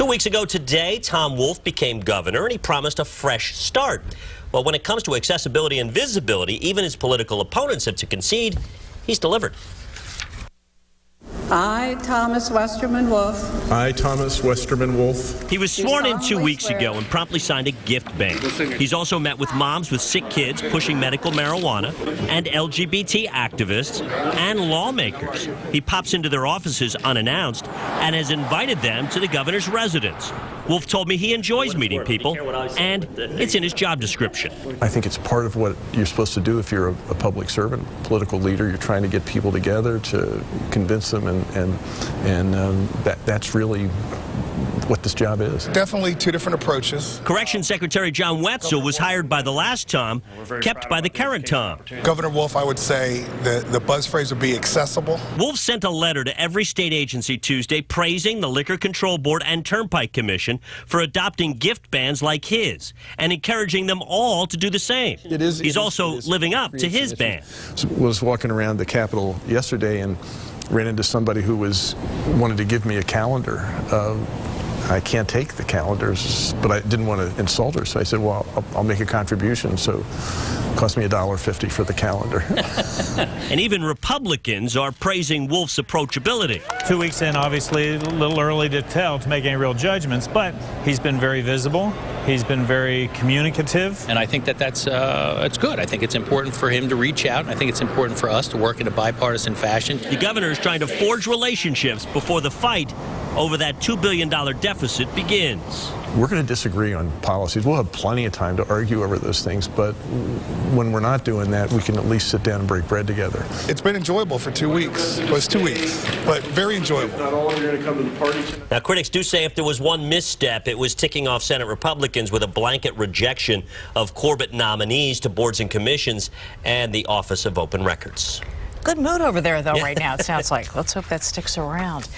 Two weeks ago today, Tom Wolf became governor and he promised a fresh start. Well, when it comes to accessibility and visibility, even his political opponents have to concede he's delivered. I, Thomas Westerman Wolf, I, Thomas Westerman Wolf, He was sworn in two weeks ago and promptly signed a gift ban. He's also met with moms with sick kids pushing medical marijuana and LGBT activists and lawmakers. He pops into their offices unannounced and has invited them to the governor's residence. Wolf told me he enjoys meeting people, and it's in his job description. I think it's part of what you're supposed to do if you're a, a public servant, political leader. You're trying to get people together to convince them, and and and um, that that's really what this job is. Definitely two different approaches. Correction Secretary John Wetzel was hired by the last Tom, kept by the current Tom. Governor Wolf, I would say the, the buzz phrase would be accessible. Wolf sent a letter to every state agency Tuesday praising the Liquor Control Board and Turnpike Commission for adopting gift bans like his and encouraging them all to do the same. It is- He's it is- also it is- living up to his an ban. Was walking around the Capitol yesterday and ran into somebody who was wanted to give me a calendar. I can't take the calendars, but I didn't want to insult her, so I said, "Well, I'll, I'll make a contribution." So, it cost me a dollar fifty for the calendar. And even Republicans are praising Wolf's approachability. Two weeks in, obviously, a little early to tell to make any real judgments, but he's been very visible. He's been very communicative. And I think that that's uh, it's good. I think it's important for him to reach out. and I think it's important for us to work in a bipartisan fashion. The governor is trying to forge relationships before the fight over that $2 billion deficit begins. We're going to disagree on policies. We'll have plenty of time to argue over those things, but when we're not doing that, we can at least sit down and break bread together. It's been enjoyable for two weeks. Well, it's two weeks, but very enjoyable. Not all of you are going to come to the party tonight. Now, critics do say if there was one misstep, it was ticking off Senate Republicans with a blanket rejection of Corbett nominees to boards and commissions and the Office of Open Records. Good mood over there, though, right now, it sounds like. Let's hope that sticks around.